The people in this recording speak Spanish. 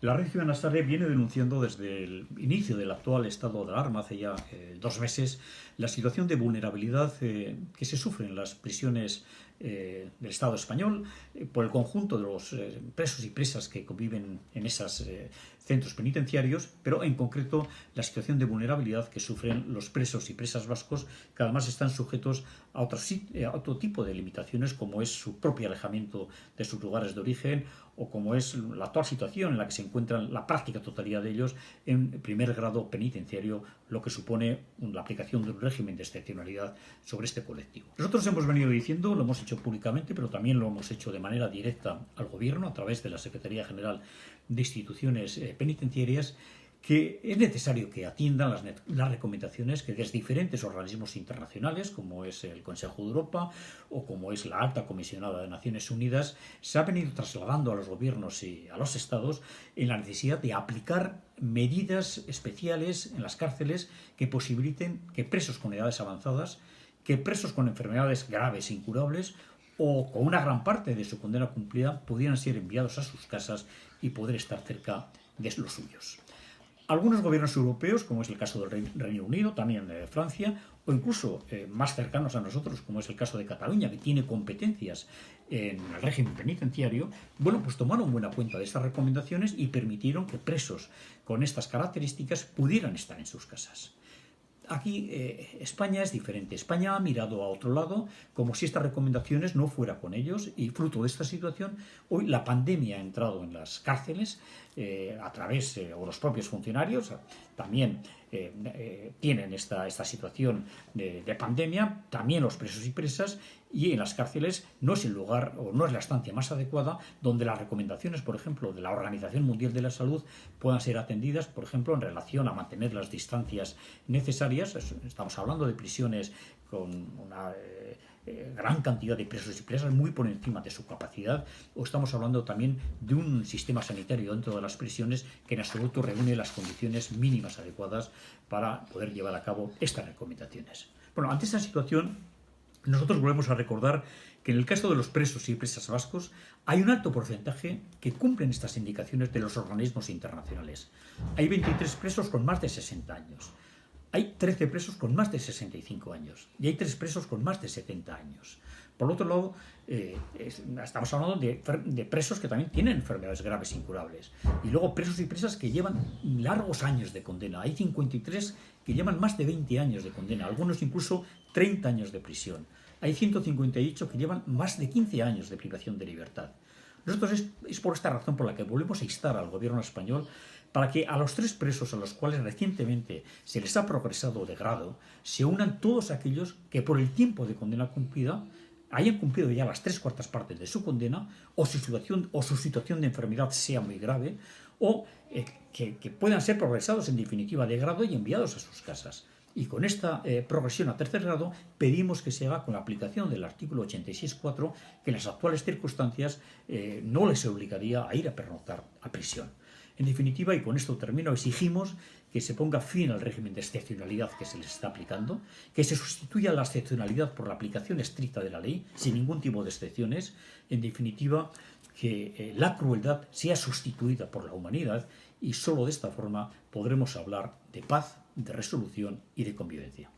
La red Ciudadana viene denunciando desde el inicio del actual estado de alarma, hace ya eh, dos meses, la situación de vulnerabilidad eh, que se sufre en las prisiones eh, del Estado español por el conjunto de los presos y presas que conviven en esos centros penitenciarios, pero en concreto la situación de vulnerabilidad que sufren los presos y presas vascos que además están sujetos a otro tipo de limitaciones como es su propio alejamiento de sus lugares de origen o como es la actual situación en la que se encuentran la práctica totalidad de ellos en primer grado penitenciario, lo que supone la aplicación de un régimen de excepcionalidad sobre este colectivo. Nosotros hemos venido diciendo, lo hemos hecho públicamente, pero también lo hemos hecho de manera directa al Gobierno a través de la Secretaría General de Instituciones eh, Penitenciarias, que es necesario que atiendan las, recomendaciones que desde diferentes organismos internacionales, como es el Consejo de Europa o como es la Alta Comisionada de Naciones Unidas, se ha venido trasladando a los gobiernos y a los estados en la necesidad de aplicar medidas especiales en las cárceles que posibiliten que presos con edades avanzadas, que presos con enfermedades graves e incurables o con una gran parte de su condena cumplida pudieran ser enviados a sus casas y poder estar cerca de los suyos. Algunos gobiernos europeos, como es el caso del Reino Unido, también de Francia, o incluso eh, más cercanos a nosotros, como es el caso de Cataluña, que tiene competencias en el régimen penitenciario, bueno, pues tomaron buena cuenta de estas recomendaciones y permitieron que presos con estas características pudieran estar en sus casas. Aquí eh, España es diferente. España ha mirado a otro lado como si estas recomendaciones no fuera con ellos y fruto de esta situación, hoy la pandemia ha entrado en las cárceles eh, a través, de o los propios funcionarios también eh, tienen esta, esta situación de, de, pandemia, también los presos y presas, y en las cárceles no es el lugar o no es la estancia más adecuada donde las recomendaciones, por ejemplo, de la Organización Mundial de la Salud puedan ser atendidas, por ejemplo, en relación a mantener las distancias necesarias. Estamos hablando de prisiones con una eh, eh, gran cantidad de presos y presas muy por encima de su capacidad, o estamos hablando también de un sistema sanitario dentro de las prisiones que en absoluto reúne las condiciones mínimas adecuadas para poder llevar a cabo estas recomendaciones. Bueno, ante esta situación, nosotros volvemos a recordar que en el caso de los presos y presas vascos hay un alto porcentaje que cumplen estas indicaciones de los organismos internacionales. Hay 23 presos con más de 60 años. Hay 13 presos con más de 65 años y hay 3 presos con más de 70 años. Por otro lado, eh, estamos hablando de, presos que también tienen enfermedades graves incurables. Y luego presos y presas que llevan largos años de condena. Hay 53 que llevan más de 20 años de condena, algunos incluso 30 años de prisión. Hay 158 que llevan más de 15 años de privación de libertad. Nosotros es, por esta razón por la que volvemos a instar al gobierno español para que a los tres presos a los cuales recientemente se les ha progresado de grado se unan todos aquellos que por el tiempo de condena cumplida hayan cumplido ya las tres cuartas partes de su condena o su situación, o su situación de enfermedad sea muy grave o eh, que, puedan ser progresados en definitiva de grado y enviados a sus casas. Y con esta eh, progresión a tercer grado pedimos que se haga con la aplicación del artículo 86.4 que en las actuales circunstancias eh, no les obligaría a ir a pernoctar a prisión. En definitiva, y con esto termino, exigimos que se ponga fin al régimen de excepcionalidad que se les está aplicando, que se sustituya la excepcionalidad por la aplicación estricta de la ley, sin ningún tipo de excepciones, en definitiva, que eh, la crueldad sea sustituida por la humanidad y solo de esta forma podremos hablar de paz, de resolución y de convivencia.